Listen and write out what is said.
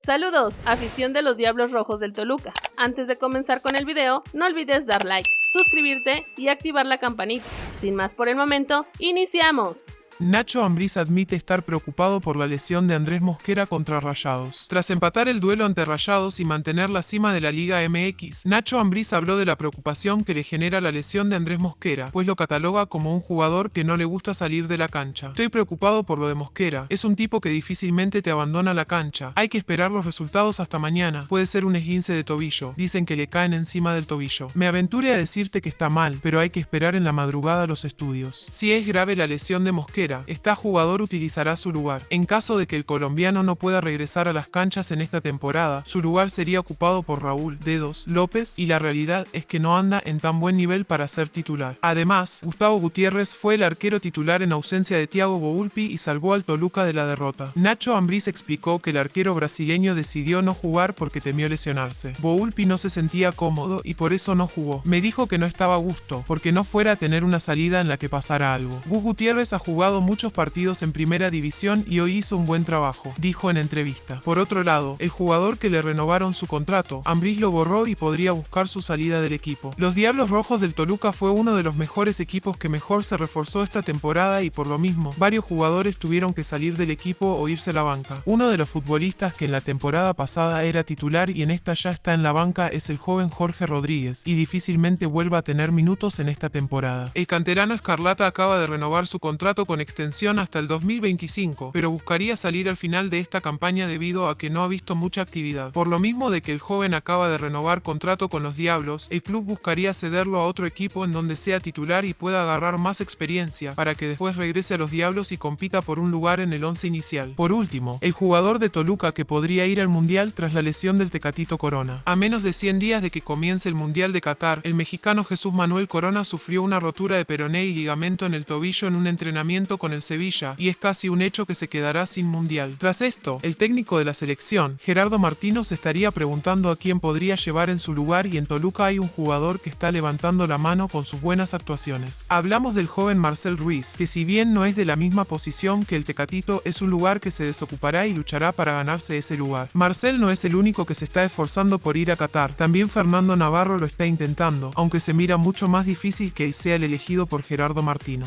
Saludos, afición de los Diablos Rojos del Toluca. Antes de comenzar con el video, no olvides dar like, suscribirte y activar la campanita. Sin más por el momento, ¡iniciamos! Nacho Ambriz admite estar preocupado por la lesión de Andrés Mosquera contra Rayados. Tras empatar el duelo ante Rayados y mantener la cima de la Liga MX, Nacho Ambriz habló de la preocupación que le genera la lesión de Andrés Mosquera, pues lo cataloga como un jugador que no le gusta salir de la cancha. Estoy preocupado por lo de Mosquera, es un tipo que difícilmente te abandona la cancha. Hay que esperar los resultados hasta mañana. Puede ser un esguince de tobillo, dicen que le caen encima del tobillo. Me aventure a decirte que está mal, pero hay que esperar en la madrugada los estudios. Si es grave la lesión de Mosquera, esta jugador utilizará su lugar. En caso de que el colombiano no pueda regresar a las canchas en esta temporada, su lugar sería ocupado por Raúl Dedos López y la realidad es que no anda en tan buen nivel para ser titular. Además, Gustavo Gutiérrez fue el arquero titular en ausencia de Thiago Boulpi y salvó al Toluca de la derrota. Nacho Ambriz explicó que el arquero brasileño decidió no jugar porque temió lesionarse. Boulpi no se sentía cómodo y por eso no jugó. Me dijo que no estaba a gusto, porque no fuera a tener una salida en la que pasara algo. Gus Gutiérrez ha jugado muchos partidos en primera división y hoy hizo un buen trabajo, dijo en entrevista. Por otro lado, el jugador que le renovaron su contrato, Ambris lo borró y podría buscar su salida del equipo. Los Diablos Rojos del Toluca fue uno de los mejores equipos que mejor se reforzó esta temporada y por lo mismo, varios jugadores tuvieron que salir del equipo o irse a la banca. Uno de los futbolistas que en la temporada pasada era titular y en esta ya está en la banca es el joven Jorge Rodríguez y difícilmente vuelva a tener minutos en esta temporada. El canterano Escarlata acaba de renovar su contrato con extensión hasta el 2025, pero buscaría salir al final de esta campaña debido a que no ha visto mucha actividad. Por lo mismo de que el joven acaba de renovar contrato con los Diablos, el club buscaría cederlo a otro equipo en donde sea titular y pueda agarrar más experiencia para que después regrese a los Diablos y compita por un lugar en el once inicial. Por último, el jugador de Toluca que podría ir al Mundial tras la lesión del Tecatito Corona. A menos de 100 días de que comience el Mundial de Qatar, el mexicano Jesús Manuel Corona sufrió una rotura de peroné y ligamento en el tobillo en un entrenamiento con el Sevilla y es casi un hecho que se quedará sin mundial. Tras esto, el técnico de la selección, Gerardo Martino, se estaría preguntando a quién podría llevar en su lugar y en Toluca hay un jugador que está levantando la mano con sus buenas actuaciones. Hablamos del joven Marcel Ruiz, que si bien no es de la misma posición que el Tecatito, es un lugar que se desocupará y luchará para ganarse ese lugar. Marcel no es el único que se está esforzando por ir a Qatar, también Fernando Navarro lo está intentando, aunque se mira mucho más difícil que él sea el elegido por Gerardo Martino.